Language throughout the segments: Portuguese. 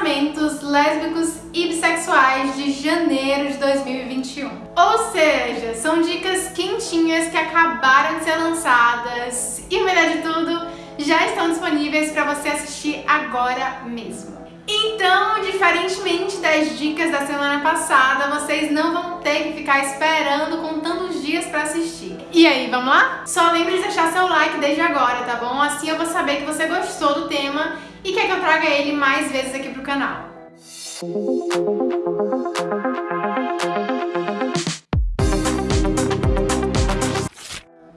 lançamentos lésbicos e bissexuais de janeiro de 2021. Ou seja, são dicas quentinhas que acabaram de ser lançadas e melhor de tudo, já estão disponíveis para você assistir agora mesmo. Então, diferentemente das dicas da semana passada, vocês não vão ter que ficar esperando contando os dias para assistir. E aí, vamos lá? Só lembre de deixar seu like desde agora, tá bom? Assim eu vou saber que você gostou do tema e quer que eu traga ele mais vezes aqui pro canal.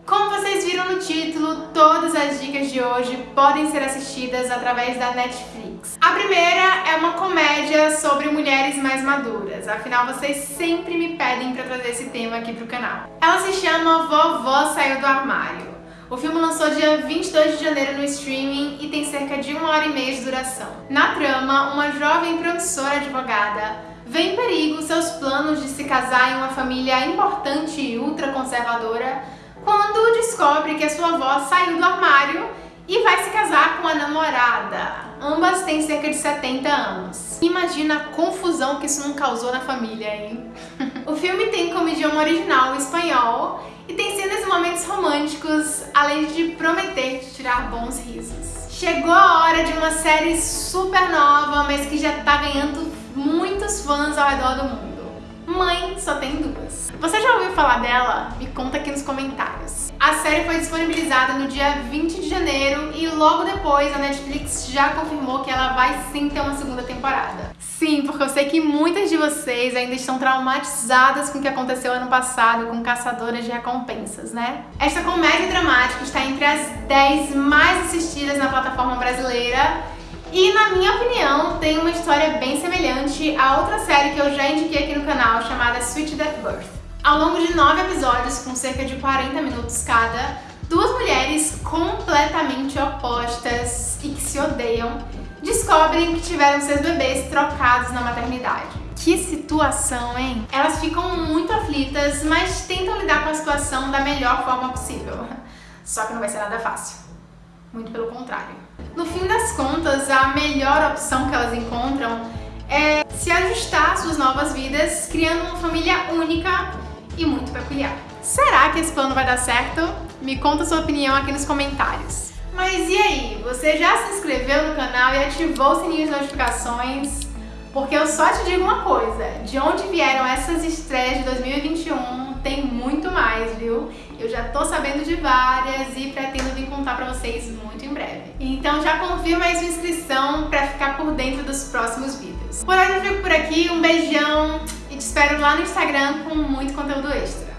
Como vocês viram no título, todas as dicas de hoje podem ser assistidas através da Netflix. A primeira é uma comédia sobre mulheres mais maduras, afinal vocês sempre me pedem para trazer esse tema aqui pro canal. Ela se chama Vovó Saiu do Armário. O filme lançou dia 22 de janeiro no streaming e tem cerca de uma hora e meia de duração. Na trama, uma jovem promissora advogada vê em perigo seus planos de se casar em uma família importante e ultraconservadora quando descobre que a sua avó saiu do armário namorada. Ambas têm cerca de 70 anos. Imagina a confusão que isso não causou na família, hein? o filme tem como idioma original o espanhol e tem cenas e momentos românticos, além de prometer te tirar bons risos. Chegou a hora de uma série super nova, mas que já tá ganhando muitos fãs ao redor do mundo. Mãe só tem duas. Você já ouviu falar dela? Me conta aqui nos comentários. A série foi disponibilizada no dia 20 de janeiro e logo depois a Netflix já confirmou que ela vai sim ter uma segunda temporada. Sim, porque eu sei que muitas de vocês ainda estão traumatizadas com o que aconteceu ano passado com Caçadoras de Recompensas, né? Esta comédia dramática está entre as 10 mais assistidas na plataforma brasileira e, na minha opinião, tem uma história bem semelhante a outra série que eu já indiquei aqui no canal, chamada Sweet Death Birth. Ao longo de nove episódios, com cerca de 40 minutos cada, duas mulheres completamente opostas e que se odeiam descobrem que tiveram seus bebês trocados na maternidade. Que situação, hein? Elas ficam muito aflitas, mas tentam lidar com a situação da melhor forma possível. Só que não vai ser nada fácil. Muito pelo contrário. No fim das contas, a melhor opção que elas encontram é se ajustar às suas novas vidas, criando uma família única e muito peculiar. Será que esse plano vai dar certo? Me conta sua opinião aqui nos comentários. Mas e aí, você já se inscreveu no canal e ativou o sininho de notificações? Porque eu só te digo uma coisa, de onde vieram essas estreias de 2021, tem muito mais, viu? Eu já tô sabendo de várias e pretendo vir contar pra vocês muito em breve. Então já confirma aí sua inscrição pra ficar por dentro dos próximos vídeos. Por hoje eu fico por aqui, um beijão e te espero lá no Instagram com muito conteúdo extra.